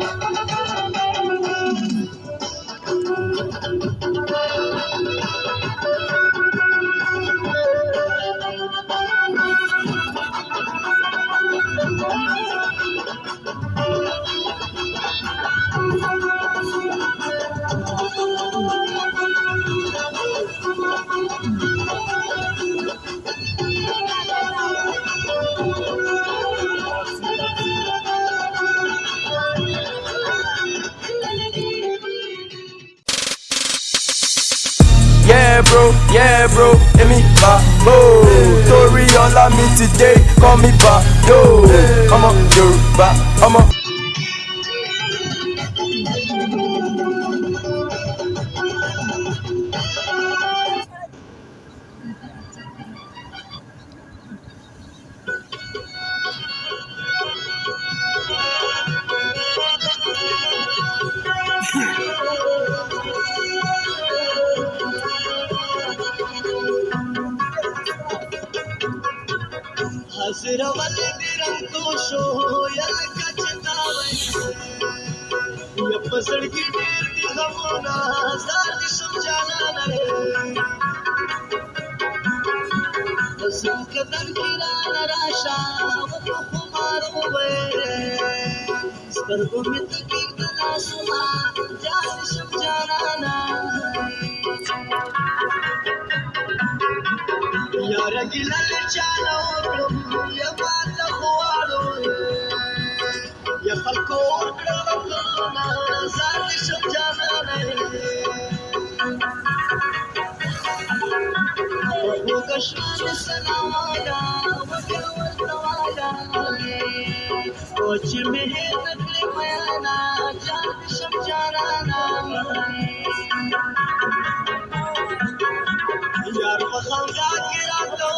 Thank you. Yeah, bro, yeah, bro, Emi Babo. Torí ọlá mi today, call me Bado. Ọmọ Yorùbá, ọmọ. حسر والے میرم کو شو ہو یا کچھتا وینے یا پسڑ کی دیر کی غمونا ہزار کی سمجھانا نرے حسن کے در کی رانا راشا، وہ کو خمار ہوئے۔ اس کرگو میں تکیر دلا سما، جا یار ګلل چالو یا مات خواړو یا خلکو کړو وطنا زاد شم جانا نه کشم سناوالا وکړو توالا کوچ مه نکړې جان شم جانا نه یار په خندا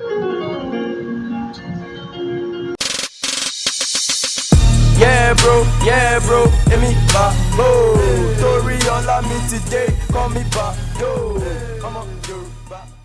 Dile na Yeah, bro, yeah, bro, Emi Babo. Torí ọlá mi today, call me Bado. Ọmọ Yorùbá.